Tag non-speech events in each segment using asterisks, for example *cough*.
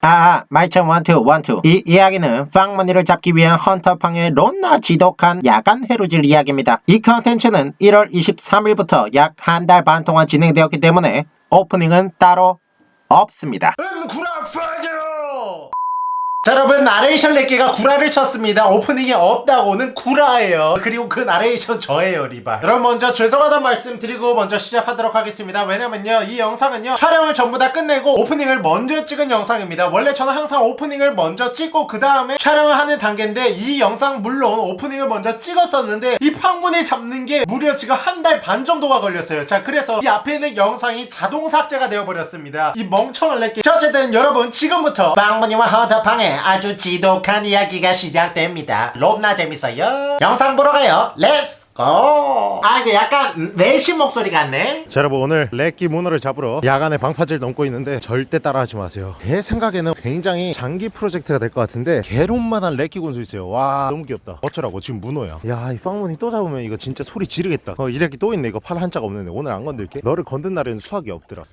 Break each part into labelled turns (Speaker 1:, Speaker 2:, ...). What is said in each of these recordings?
Speaker 1: 아, mic check one two one two. 이 이야기는 팡문이를 잡기 위한 헌터팡의 론나 지독한 야간 해루질 이야기입니다. 이 컨텐츠는 1월 23일부터 약 한 달 반 동안 진행되었기 때문에 오프닝은 따로 없습니다. 자 여러분 나레이션 렉기가 구라를 쳤습니다. 오프닝이 없다고는 구라예요. 그리고 그 나레이션 저예요 리발 여러분 먼저 죄송하다는 말씀 드리고 먼저 시작하도록 하겠습니다. 왜냐면요 이 영상은요 촬영을 전부 다 끝내고 오프닝을 먼저 찍은 영상입니다. 원래 저는 항상 오프닝을 먼저 찍고 그 다음에 촬영을 하는 단계인데 이 영상 물론 오프닝을 먼저 찍었었는데 이 팡문이를 잡는 게 무려 지금 한 달 반 정도가 걸렸어요. 자 그래서 이 앞에 있는 영상이 자동 삭제가 되어버렸습니다. 이 멍청한 렉기 자 어쨌든 여러분 지금부터 팡문이와 헌터팡의 아주 지독한 이야기가 시작됩니다. 롭나 재밌어요? 영상 보러 가요. let's go! 아 이게 약간 내심 목소리 같네.
Speaker 2: 자 여러분 오늘 렉기 문어를 잡으러 야간에 방파제를 넘고 있는데 절대 따라하지 마세요. 제 생각에는 굉장히 장기 프로젝트가 될 것 같은데 개론만한 렉기 군수 있어요. 와 너무 귀엽다. 어쩌라고? 지금 문어야. 야이 팡문이 또 잡으면 이거 진짜 소리 지르겠다. 어 이 렉기 또 있네. 이거 팔 한 짝이 없는데 오늘 안 건들게? 너를 건든 날에는 수확이 없더라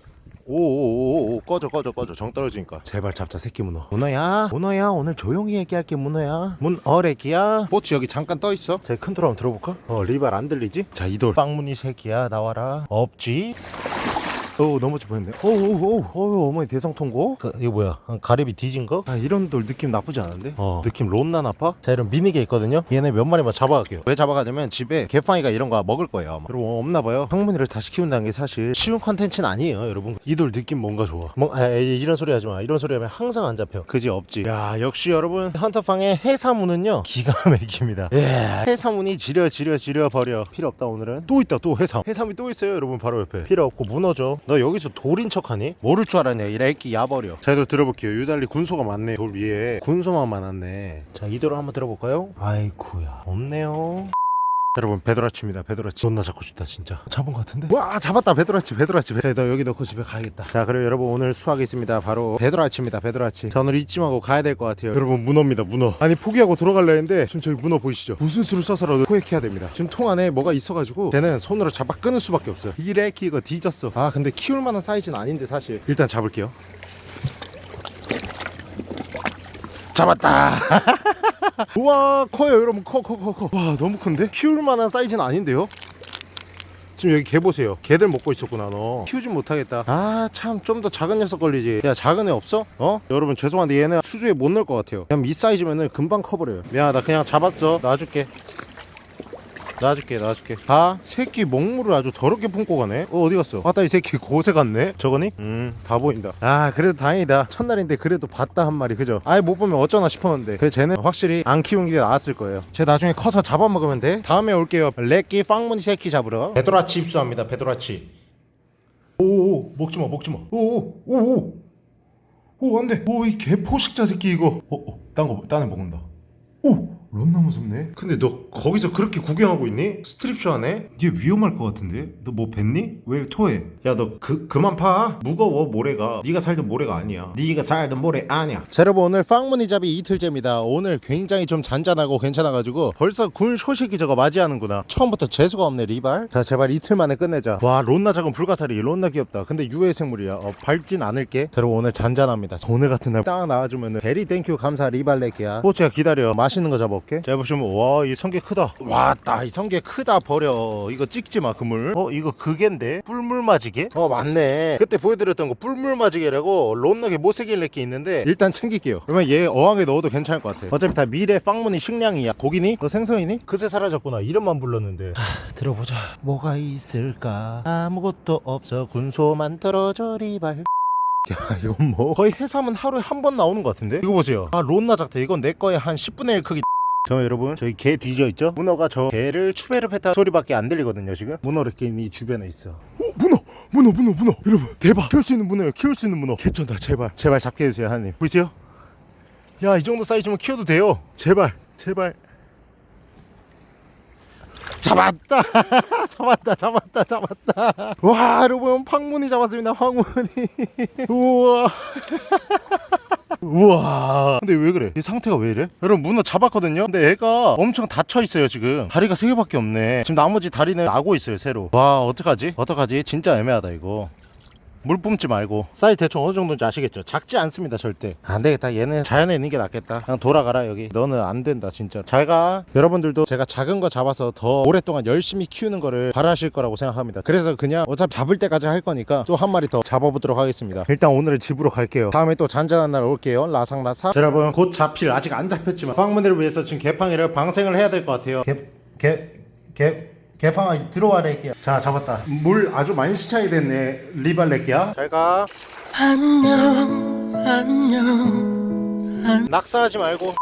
Speaker 2: 오오오오 꺼져 꺼져 꺼져. 정 떨어지니까. 제발 잡자 새끼 문어. 문어야? 문어야 오늘 조용히 얘기할게 문어야. 문어래기야. 보츠 여기 잠깐 떠있어. 제 컨트롤 한번 들어볼까? 어 리발 안 들리지? 자 이돌. 팡문이 새끼야 나와라. 없지? 오 넘어질 뻔했네 오오오 오 어머니 대성통곡? 그, 이거 뭐야? 아, 가리비 뒤진 거? 아 이런 돌 느낌 나쁘지 않은데? 어 느낌 롬나 나빠? 자 이런 미니게 있거든요? 얘네 몇 마리만 잡아갈게요. 왜 잡아가냐면 집에 개팡이가 이런 거 먹을 거예요 아마. 여러분 없나봐요. 팡문이를 다시 키운다는 게 사실 쉬운 컨텐츠는 아니에요 여러분. 이 돌 느낌 뭔가 좋아. 뭐 아, 에이, 이런 소리 하지마. 이런 소리 하면 항상 안 잡혀. 그지 없지. 야 역시 여러분 헌터팡의 해삼운은요? 기가 *laughs* 막힙니다. 예 해삼운이 지려 지려 지려 버려. 필요 없다 오늘은. 또 있다 또 해삼. 해삼이 또 있어요 여러분 바로 옆에. 필요 없고 무너져 너 여기서 돌인 척하니? 모를 줄 알았네. 이 렉기 야버려. 자 이 돌 들어볼게요. 유달리 군소가 많네. 돌 위에 군소만 많았네. 자 이 돌 한번 들어볼까요? 아이쿠야. 없네요 여러분 베도라치입니다 베도라치. 존나 잡고 싶다 진짜. 잡은 것 같은데? 와 잡았다 베도라치 베도라치. 베... 너 여기 넣고 집에 가야겠다. 자 그리고 여러분 오늘 수확이 있습니다. 바로 베도라치입니다 베도라치. 자 오늘 잊지 말고 가야 될 것 같아요. 여러분 문어입니다 문어. 아니 포기하고 들어갈려 했는데 지금 저기 문어 보이시죠? 무슨 수를 써서라도 포획해야 됩니다. 지금 통 안에 뭐가 있어가지고 쟤는 손으로 잡아 끊을 수밖에 없어요. 이 레키 이거 뒤졌어. 아 근데 키울 만한 사이즈는 아닌데 사실. 일단 잡을게요. 잡았다 *laughs* *laughs* 우와 커요 여러분. 커 커 커커와 너무 큰데? 키울 만한 사이즈는 아닌데요? 지금 여기 게 보세요. 게를 먹고 있었구나 너. 키우진 못하겠다. 아 참 좀 더 작은 녀석 걸리지. 야 작은 애 없어? 어? 여러분 죄송한데 얘는 수조에 못 넣을 것 같아요. 그냥 이 사이즈면은 금방 커버려요. 미안하다. 그냥 잡았어. 놔줄게 놔줄게 놔줄게. 다 새끼 먹물을 아주 더럽게 품고 가네. 어 어디 갔어? 왔다 이 새끼 고새 갔네. 저거니? 음다 보인다. 아 그래도 다행이다. 첫날인데 그래도 봤다 한 마리 그죠? 아예 못 보면 어쩌나 싶었는데. 그 쟤는 확실히 안 키운 게 나았을 거예요. 쟤 나중에 커서 잡아먹으면 돼. 다음에 올게요. 렉기 빵무늬 새끼 잡으러. 베도라치 입수합니다. 베도라치. 오오 먹지마 먹지마. 오오 오오. 오 안돼. 오 이 개포식자 새끼 이거. 어딴거 딴애 먹는다. 오 런나 무섭네. 근데 너 거기서 그렇게 구경하고 있니? 스트립쇼 하네? 얘 위험할 것 같은데? 너 뭐 뱉니? 왜 토해? 야 너 그 그만 파. 무거워 모래가. 네가 살던 모래가 아니야. 네가 살던 모래 아니야. 자 여러분 오늘 빵무늬잡이 이틀째입니다. 오늘 굉장히 좀 잔잔하고 괜찮아가지고 벌써 군소 새끼 저거 맞이하는구나. 처음부터 재수가 없네 리발. 자 제발 이틀 만에 끝내자. 와 론나 작은 불가사리. 론나 귀엽다. 근데 유해 생물이야. 어, 밟진 않을게. 자 여러분 오늘 잔잔합니다. 오늘 같은 날 딱 나와주면은 very thank you 감사 리발렉이야. 포치야 기다려. 맛있는 거 잡아 볼게? 자 보시면 와 이 성게 크다. 와따 이 성게 크다 버려. 이거 찍지 마 그물. 어 이거 그게인데? 뿔물 마지개? 어 맞네. 그때 보여드렸던 거 뿔물 마지개라고 론나게 못생긴 렉기 있는데 일단 챙길게요. 그러면 얘 어항에 넣어도 괜찮을 것 같아. 어차피 다 미래 빵무늬 식량이야. 고기니? 너 생선이니? 그새 사라졌구나. 이름만 불렀는데. 하, 들어보자. 뭐가 있을까? 아무것도 없어. 군소만 떨어져 리발. *laughs* 야 이건 뭐? 거의 해삼은 하루에 한 번 나오는 것 같은데? 이거 보세요. 아 론나 작다 이건 내 거에 한 10분의 1 크기 저 여러분 저희 개 뒤져 있죠? 문어가 저 개를 추베르 페타 소리밖에 안 들리거든요 지금. 문어를 끼는 이 주변에 있어. 오 문어! 문어 문어 문어! 여러분 대박! 키울 수 있는 문어예요 키울 수 있는 문어. 개쩐다 제발. 제발 잡게 해주세요 하나님. 보이세요? 야 이 정도 사이즈면 키워도 돼요. 제발 제발 잡았다. *laughs* 잡았다 잡았다 잡았다. 와 여러분 팡문이 잡았습니다 팡문이. *laughs* 우와. *laughs* 우와. 근데 왜 그래? 이 상태가 왜 이래? 여러분 문어 잡았거든요? 근데 애가 엄청 닫혀 있어요 지금. 다리가 세 개밖에 없네. 지금 나머지 다리는 나고 있어요 새로. 와 어떡하지? 어떡하지? 진짜 애매하다 이거 물 뿜지 말고. 사이즈 대충 어느 정도인지 아시겠죠? 작지 않습니다 절대. 안 되겠다. 얘는 자연에 있는 게 낫겠다. 그냥 돌아가라 여기. 너는 안 된다 진짜 잘가. 여러분들도 제가 작은 거 잡아서 더 오랫동안 열심히 키우는 거를 바라실 거라고 생각합니다. 그래서 그냥 어차피 잡을 때까지 할 거니까 또 한 마리 더 잡아보도록 하겠습니다. 일단 오늘은 집으로 갈게요. 다음에 또 잔잔한 날 올게요. 라상라사 자, 여러분 곧 잡힐 아직 안 잡혔지만. 방문들을 위해서 지금 개팡이를 방생을 해야 될 것 같아요. 개 개 개 개팡아 들어와 래끼야. 자 잡았다. 물 아주 많이 시창이 됐네. 리발레끼야. 잘가. 안녕 안녕 낙사하지 말고.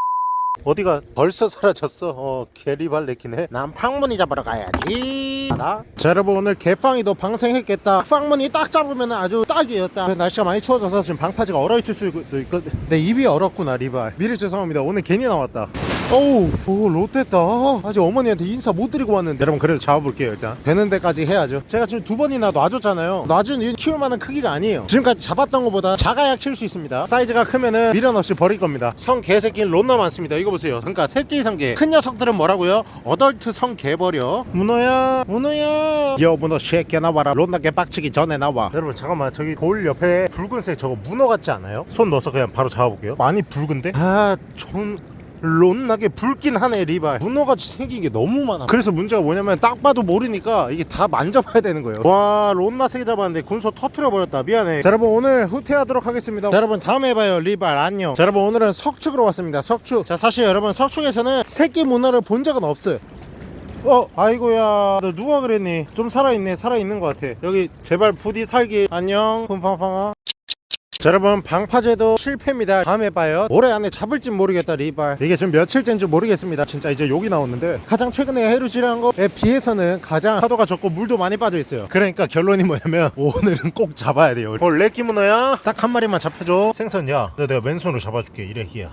Speaker 2: 어디가 벌써 사라졌어? 어 개리발레끼네. 난 팡문이 잡으러 가야지. 알아? 자 여러분 오늘 개팡이도 방생했겠다. 팡문이 딱 잡으면 아주 딱이었다. 그래, 날씨가 많이 추워져서 지금 방파제가 얼어있을 수도 있거든. 내 입이 얼었구나 리발. 미리 죄송합니다. 오늘 괜히 나왔다 어우 오 롯됐다. 아직 어머니한테 인사 못 드리고 왔는데. 여러분 그래도 잡아볼게요 일단. 되는 데까지 해야죠. 제가 지금 두 번이나 놔줬잖아요. 놔준 이유는 키울 만한 크기가 아니에요. 지금까지 잡았던 것보다 작아야 키울 수 있습니다. 사이즈가 크면은 미련 없이 버릴 겁니다. 성 개새끼는 롯나 많습니다. 이거 보세요. 그러니까 새끼 성개 큰 녀석들은 뭐라고요? 어덜트 성 개 버려. 문어야 문어야. 여 문어 새끼 나와라. 롯나 개 빡치기 전에 나와. 여러분 잠깐만. 저기 돌 옆에 붉은색 저거 문어 같지 않아요? 손 넣어서 그냥 바로 잡아볼게요. 많이 붉은데? 아전 론나게 붉긴 하네 리발. 문어같이 생긴 게 너무 많아. 그래서 문제가 뭐냐면 딱 봐도 모르니까 이게 다 만져봐야 되는 거예요. 와 론나 세개 잡았는데 군소 터트려 버렸다. 미안해. 자 여러분 오늘 후퇴하도록 하겠습니다. 자 여러분 다음에 봐요 리발. 안녕. 자 여러분 오늘은 석축으로 왔습니다. 석축. 자 사실 여러분 석축에서는 새끼 문어를 본 적은 없어요. 어 아이고야. 너 누가 그랬니? 좀 살아있네. 살아있는 것 같아. 여기 제발 부디 살기. 안녕. 품팡팡아 자 여러분 방파제도 실패입니다. 다음에 봐요. 올해 안에 잡을진 모르겠다 리발. 이게 지금 며칠째인지 모르겠습니다. 진짜 이제 욕이 나오는데. 가장 최근에 해루질한 거에 비해서는 가장 파도가 적고 물도 많이 빠져 있어요. 그러니까 결론이 뭐냐면 *laughs* 오늘은 꼭 잡아야 돼요. 어 레끼 문어야? 딱 한 마리만 잡혀줘. 생선야. 너 내가 맨손으로 잡아줄게 이래 희야.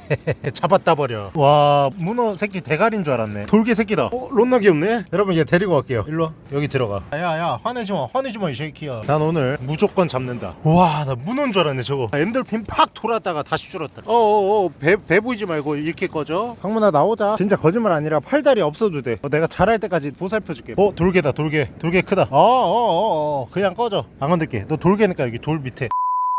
Speaker 2: *laughs* 잡았다 버려. 와 문어 새끼 대가리인 줄 알았네. 돌개 새끼다. 어 론나 귀엽네? 여러분 얘 데리고 갈게요. 일로와. 여기 들어가. 야야 화내지마. 화내지마 이 새끼야. 난 오늘 무조건 잡는다. 와나 문어인 줄 알았네 저거. 엔돌핀 팍 돌았다가 다시 줄었다 어어어 배, 배 보이지 말고 이렇게 꺼져. 강문아 나오자. 진짜 거짓말 아니라 팔다리 없어도 돼. 어, 내가 잘할 때까지 보살펴줄게. 어 돌개다 돌개 돌게 크다. 어어어어. 그냥 꺼져. 안 건들게. 너 돌게니까 여기 돌 밑에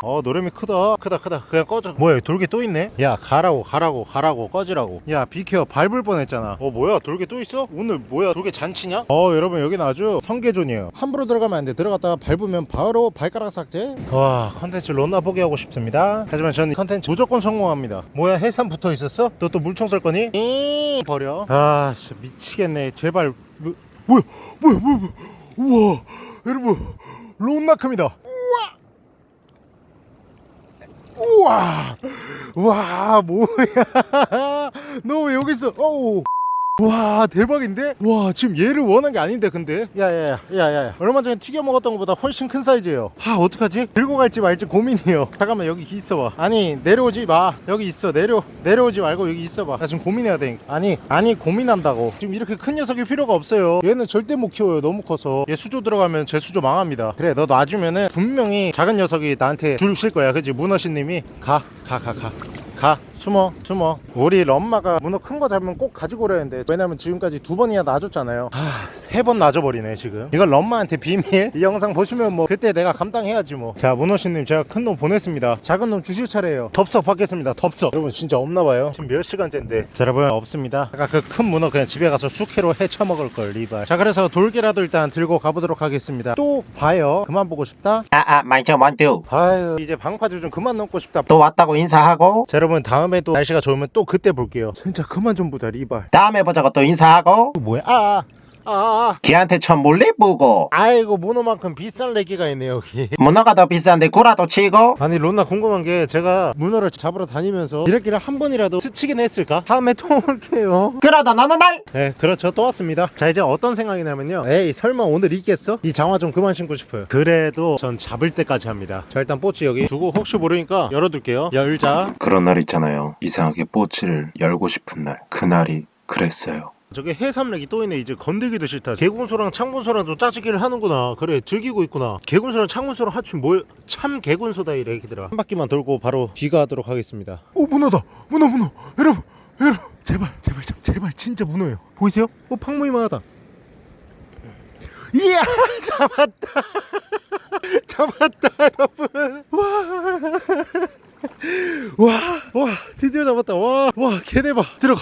Speaker 2: 어 노래미 크다. 크다 크다. 그냥 꺼져. 뭐야 돌게 또 있네? 야 가라고 가라고 가라고 꺼지라고. 야 비켜 밟을 뻔했잖아. 어 뭐야 돌게 또 있어? 오늘 뭐야 돌게 잔치냐? 어 여러분 여긴 아주 성게존이에요. 함부로 들어가면 안 돼. 들어갔다가 밟으면 바로 발가락 삭제? 와 컨텐츠 론나 보게 하고 싶습니다. 하지만 저는 이 컨텐츠 무조건 성공합니다. 뭐야 해삼 붙어 있었어? 너 또 물총 쏠 거니? 이 버려. 아 진짜 미치겠네. 제발. 뭐, 뭐야 뭐야 뭐야 우와 여러분 론나 큽니다 우와. 와 뭐야. *laughs* 너 왜 여기 있어 어우 와 대박인데? 와 지금 얘를 원한 게 아닌데 근데. 야야야 야야야 얼마 전에 튀겨 먹었던 것보다 훨씬 큰 사이즈예요. 아 어떡하지? 들고 갈지 말지 고민이에요. 잠깐만 여기 있어봐. 아니 내려오지 마. 여기 있어 내려 내려오지 말고 여기 있어봐. 나 지금 고민해야 돼. 아니 아니 고민한다고. 지금 이렇게 큰 녀석이 필요가 없어요. 얘는 절대 못 키워요. 너무 커서. 얘 수조 들어가면 제 수조 망합니다. 그래 너 놔주면은 분명히 작은 녀석이 나한테 줄실 거야. 그지? 문어신님이? 가 가 가 가. 가 숨어 숨어. 우리 엄마가 문어 큰 거 잡으면 꼭 가지고 오려 했는데 왜냐면 지금까지 두 번이나 놔줬잖아요. 아세 번 놔줘버리네 지금. 이걸 엄마한테 비밀? 이 영상 보시면 뭐 그때 내가 감당해야지 뭐자 문어씨님 제가 큰 놈 보냈습니다. 작은 놈 주실 차례예요. 덥석 받겠습니다 덥석. 여러분 진짜 없나봐요. 지금 몇 시간째인데? 자 여러분 없습니다. 아까 그 큰 문어 그냥 집에 가서 숙회로 해쳐 먹을 걸 리발. 자 그래서 돌개라도 일단 들고 가보도록 하겠습니다. 또 봐요. 그만 보고 싶다?
Speaker 3: 아아 말좀 원투
Speaker 2: 아유 이제 방파제 좀 그만 넘고 싶다.
Speaker 3: 또 왔다고 인사하고.
Speaker 2: 자 여러분 다음 에또 날씨가 좋으면 또 그때 볼게요. 진짜 그만 좀 보자 리발.
Speaker 3: 다음에 보자고 또 인사하고.
Speaker 2: 또 뭐야? 아 아 아, 아.
Speaker 3: 걔한테 천 몰래 보고.
Speaker 2: 아이고 문어만큼 비싼 레기가 있네 여기. *laughs*
Speaker 3: 문어가 더 비싼데 구라도 치고.
Speaker 2: 아니 론나 궁금한 게 제가 문어를 잡으러 다니면서 이렇게 한 번이라도 스치긴 했을까? 다음에 또 *laughs* 올게요.
Speaker 3: 그러다 너는 날
Speaker 2: 네 그렇죠. 또 왔습니다. 자 이제 어떤 생각이냐면요. 에이 설마 오늘 있겠어? 이 장화 좀 그만 신고 싶어요. 그래도 전 잡을 때까지 합니다. 자 일단 뽀치 여기. 두고 혹시 모르니까 열어둘게요. 열자.
Speaker 4: 그런 날 있잖아요. 이상하게 뽀치를 열고 싶은 날. 그날이 그랬어요.
Speaker 2: 저게 해삼렉이 또 있네. 이제 건들기도 싫다. 개군소랑 창군소랑도 짜증기를 하는구나. 그래 즐기고 있구나. 개군소랑 창군소랑 합치면 뭐야 참 개군소다 이 렉이들아. 한 바퀴만 돌고 바로 귀가하도록 하겠습니다. 오 문어다. 문어 문어. 여러분 여러분. 제발 제발 제발, 진짜 문어예요. 보이세요? 어 팡무이만 하다. 이야! *laughs* 잡았다. *laughs* 잡았다 여러분. 와와 드디어 잡았다. 와와. 개대박 들어가.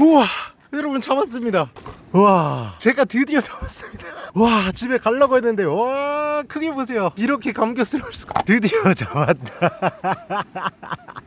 Speaker 2: 우와 여러분 잡았습니다 와 제가 드디어 *laughs* 잡았습니다. 와 집에 가려고 했는데 와 크게 보세요. 이렇게 감격스러울 수가 드디어 *laughs* 잡았다. *laughs*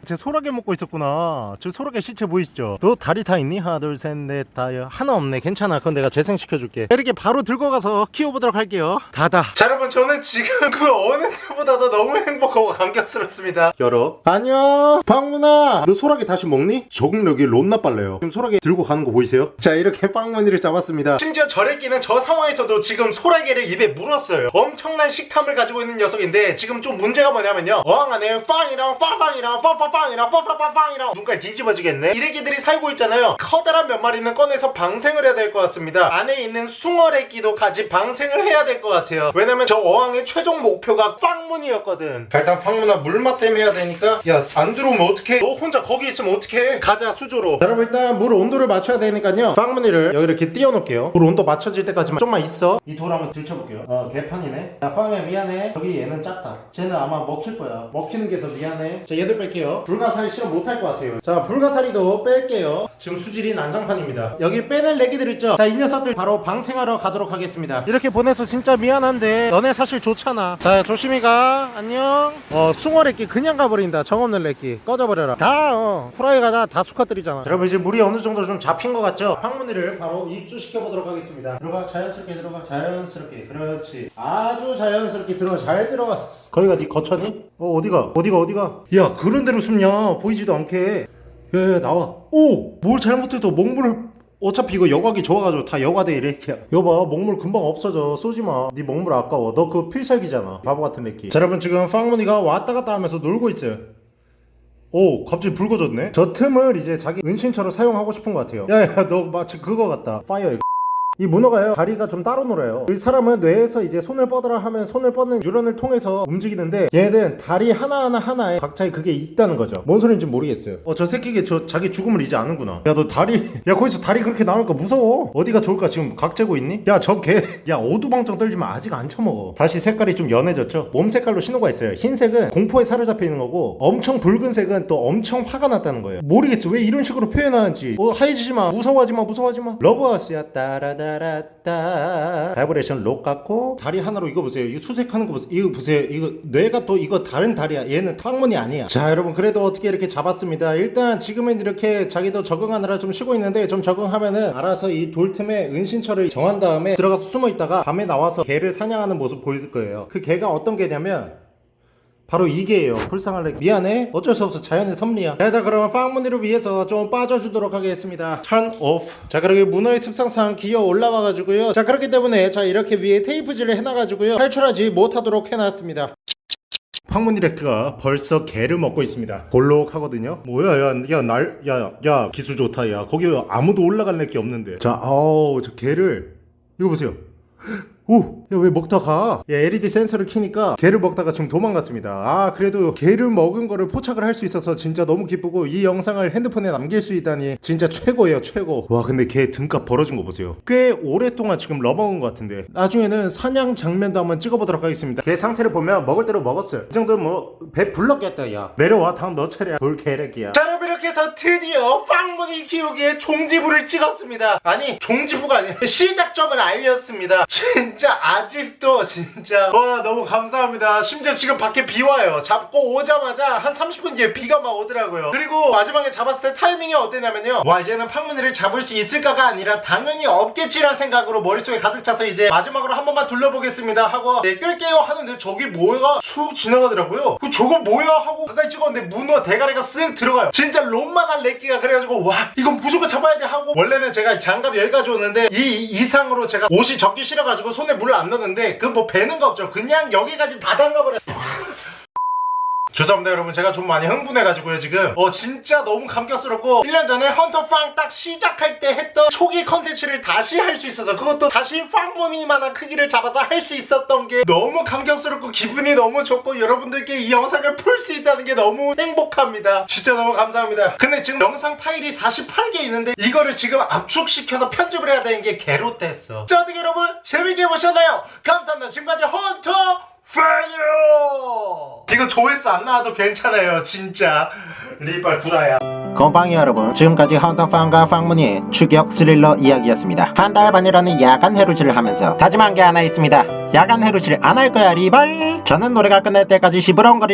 Speaker 2: 제 소라게 먹고 있었구나. 저 소라게 시체 보이시죠? 너 다리 다 있니? 하나 둘 셋 넷 다 하나 없네. 괜찮아. 그건 내가 재생시켜줄게. 이렇게 바로 들고 가서 키워보도록 할게요. 다다.
Speaker 1: 자 여러분 저는 지금 그 어느 때보다도 너무 행복하고 감격스럽습니다.
Speaker 2: 열어 안녕. 방문아. 너 소라게 다시 먹니? 적응력이 론나 빨라요. 지금 소라게 들고 가는 거 보이세요? 자 이렇게 빵무늬를 잡 았습니다.
Speaker 1: 심지어 저래끼는 저 상황에서도 지금 소라게를 입에 물었어요. 엄청난 식탐을 가지고 있는 녀석인데 지금 좀 문제가 뭐냐면요. 어항 안에 빵이랑 빵빵이랑 빵빵빵이랑 빵빵빵빵이랑 눈깔 뒤집어지겠네? 이래기들이 살고 있잖아요. 커다란 몇 마리는 꺼내서 방생을 해야 될 것 같습니다. 안에 있는 숭어래끼도 같이 방생을 해야 될 것 같아요. 왜냐면 저 어항의 최종 목표가 빵문이었거든. 자, 일단 빵문아 물맛 때문에 해야 되니까. 야 안 들어오면 어떡해? 너 혼자 거기 있으면 어떡해? 가자 수조로.
Speaker 2: 자, 여러분 일단 물 온도를 맞춰야 되니까요. 빵무늬를 여기 이렇게 띄워 놓을게요. 물 온도 맞춰질 때까지만 좀만 있어. 이 돌 한번 들춰볼게요. 어 개판이네. 야 빵야 미안해. 여기 얘는 작다. 쟤는 아마 먹힐 거야. 먹히는 게 더 미안해. 자 얘들 뺄게요. 불가사리 실험 못할 것 같아요. 자 불가사리도 뺄게요. 지금 수질이 난장판입니다. 여기 빼낼 애기들 있죠? 자 이 녀석들 바로 방생하러 가도록 하겠습니다. 이렇게 보내서 진짜 미안한데 너네 사실 좋잖아. 자 조심히 가. 안녕. 어 숭어래끼 그냥 가버린다. 정없는 래끼. 꺼져버려라. 다 어. 후라이가 다, 다 수컷들이잖아. 여러분 이제 물이 어느 정도 좀 잡힌 것 같죠? 황무늬를 바로 입수 시켜 보도록 하겠습니다. 들어가 자연스럽게 들어가 자연스럽게. 그렇지. 아주 자연스럽게 들어가 잘 들어갔어. 거기가 네 거처니? 어 어디가? 어디가 어디가? 야 그런 데로 숨냐? 보이지도 않게. 야야 나와. 오! 뭘 잘못해도 먹물을 어차피 이거 여과기 좋아가지고 다 여과돼 야 여봐 먹물 금방 없어져. 쏘지마. 네 먹물 아까워. 너 그 필살기잖아. 바보 같은 애끼. 자 여러분 지금 빵무늬가 왔다 갔다 하면서 놀고 있어요 오 갑자기 붉어졌네? 저 틈을 이제 자기 은신처로 사용하고 싶은 것 같아요. 야야 너 마치 그거 같다. 파이어 이 문어가요 다리가 좀 따로 놀아요. 이 사람은 뇌에서 이제 손을 뻗으라 하면 손을 뻗는 뉴런을 통해서 움직이는데 얘는 다리 하나하나 하나에 각자의 그게 있다는 거죠. 뭔 소리인지 모르겠어요. 어 저 새끼 게 저 자기 죽음을 이제 아는구나. 야 너 다리 *laughs* 야 거기서 다리 그렇게 나오니까 무서워. 어디가 좋을까? 지금 각 재고 있니? 야 저 게 *laughs* 야 오두방정 떨지만 아직 안 처먹어. 다시 색깔이 좀 연해졌죠? 몸 색깔로 신호가 있어요. 흰색은 공포에 사로잡혀 있는 거고 엄청 붉은색은 또 엄청 화가 났다는 거예요. 모르겠어. 왜 이런 식으로 표현하는지. 어 하얘지지 마. 무서워하지 마. 무서워하지 마. 러브하우스야. 따라다 라따 바이브레이션 록 같고 다리 하나로 이거 보세요. 이거 수색하는 거 보세요. 이거 보세요. 이거 뇌가 또 이거 다른 다리야. 얘는 탕문이 아니야. 자 여러분 그래도 어떻게 이렇게 잡았습니다. 일단 지금은 이렇게 자기도 적응하느라 좀 쉬고 있는데 좀 적응하면은 알아서 이 돌 틈에 은신처를 정한 다음에 들어가서 숨어 있다가 밤에 나와서 개를 사냥하는 모습 보일 거예요. 그 개가 어떤 개냐면 바로 이 개예요 불쌍할래 미안해 어쩔 수 없어 자연의 섭리야 자, 자 그러면 빵무늬를 위해서 좀 빠져주도록 하겠습니다 turn off 자 그리고 문어의 습성상 기어 올라와 가지고요 자 그렇기 때문에 자 이렇게 위에 테이프질을 해놔 가지고요 탈출하지 못하도록 해놨습니다 황문 디렉트가 벌써 게를 먹고 있습니다. 볼록하거든요. 뭐야, 야, 야, 날, 야, 야, 기술 좋다, 야. 거기 아무도 올라갈 게 없는데. 자, 아우, 저 게를 이거 보세요. 오! 야 왜 먹다 가? 야 LED 센서를 키니까 게를 먹다가 지금 도망갔습니다. 아 그래도 게를 먹은 거를 포착을 할 수 있어서 진짜 너무 기쁘고 이 영상을 핸드폰에 남길 수 있다니 진짜 최고예요 최고. 와 근데 게 등갑 벌어진 거 보세요. 꽤 오랫동안 지금 러먹은 것 같은데. 나중에는 사냥 장면도 한번 찍어보도록 하겠습니다. 게 상태를 보면 먹을 대로 먹었어요. 이 정도면 뭐 배 불렀겠다 야. 내려와 다음 너 차례야. 돌게래기야.
Speaker 1: 자 여러분 이렇게 해서 드디어 빵무늬 키우기에 종지부를 찍었습니다. 아니 종지부가 아니라 *laughs* 시작점을 알렸습니다. *laughs* 진짜 아직도 진짜. 와 너무 감사합니다. 심지어 지금 밖에 비 와요. 잡고 오자마자 한 30분 뒤에 비가 막 오더라고요. 그리고 마지막에 잡았을 때 타이밍이 어땠냐면요. 와 이제는 팡무늬를 잡을 수 있을까가 아니라 당연히 없겠지란 생각으로 머릿속에 가득 차서 이제 마지막으로 한 번만 둘러보겠습니다 하고 네 끌게요 하는데 저기 뭐가 쑥 지나가더라고요. 그 저거 뭐야 하고 가까이 찍었는데 문어 대가리가 쓱 들어가요. 진짜 롬마간 렉기가 그래가지고 와 이건 무조건 잡아야 돼 하고 원래는 제가 장갑 여기까지 오는데 이 이상으로 제가 옷이 적기 싫어가지고 손에 물을 안 넣는데 그 뭐 배는 거 없죠. 그냥 여기까지 다 담가버려
Speaker 2: 죄송합니다 여러분. 제가 좀 많이 흥분해가지고요 지금. 어 진짜 너무 감격스럽고 1년 전에 헌터팡 딱 시작할 때 했던 초기 컨텐츠를 다시 할 수 있어서 그것도 다시 빵무늬만한 크기를 잡아서 할 수 있었던 게 너무 감격스럽고 기분이 너무 좋고 여러분들께 이 영상을 풀 수 있다는 게 너무 행복합니다. 진짜 너무 감사합니다. 근데 지금 영상 파일이 48개 있는데 이거를 지금 압축시켜서 편집을 해야 되는 게 개롯됐어. 자 어떻게 여러분? 재밌게 보셨나요? 감사합니다. 지금까지 헌터 파이어 이거 조회수 안 나와도 괜찮아요 진짜. 리발 구라야.
Speaker 1: 건방이 여러분 지금까지 헌터팡과 팡문의 추격 스릴러 이야기였습니다. 한 달 반이라는 야간 해루질을 하면서 다짐한 게 하나 있습니다. 야간 해루질 안 할 거야 리발 저는 노래가 끝날 때까지 시부렁거릴